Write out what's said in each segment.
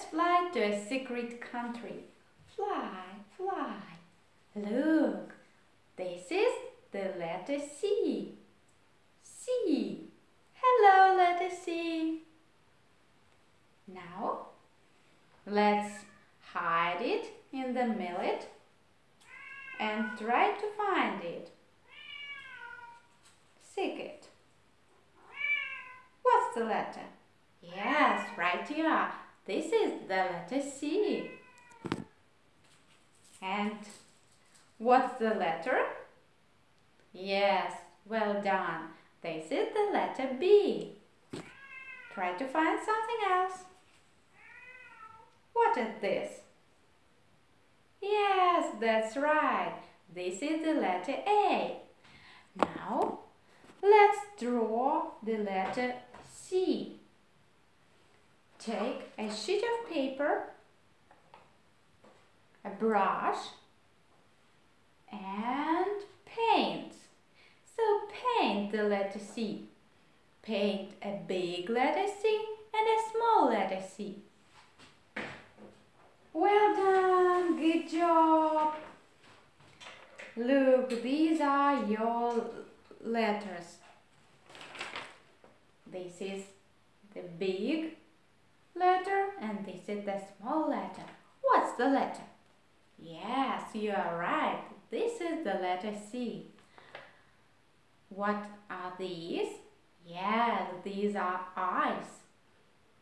let's fly to a secret country. Fly, fly. Look, this is the letter C. C. Hello, letter C. Now, let's hide it in the millet and try to find it. Seek it. What's the letter? Yes, right here. This is the letter C. And what's the letter? Yes, well done. This is the letter B. Try to find something else. What is this? Yes, that's right. This is the letter A. Now, let's draw the letter C. Take a sheet of paper, a brush, and paint. So paint the letter C. Paint a big letter C and a small letter C. Well done, good job. Look, these are your letters. This is the big letter and this is the small letter. What's the letter? Yes, you are right. This is the letter C. What are these? Yes, these are eyes.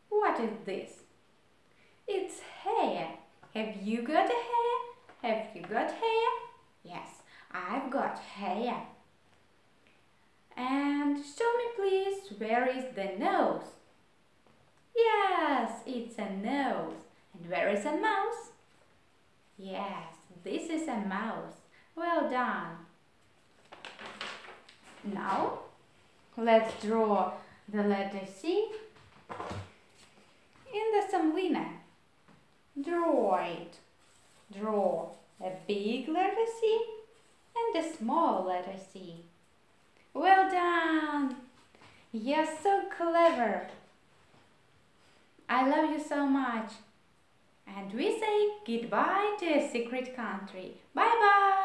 What is this? It's hair. Have you got hair? Have you got hair? Yes, I've got hair. And show me please, where is the nose? It's a nose. And where is a mouse? Yes, this is a mouse. Well done. Now, let's draw the letter C in the semolina. Draw it. Draw a big letter C and a small letter C. Well done! You're so clever. I love you so much. And we say goodbye to a secret country. Bye bye.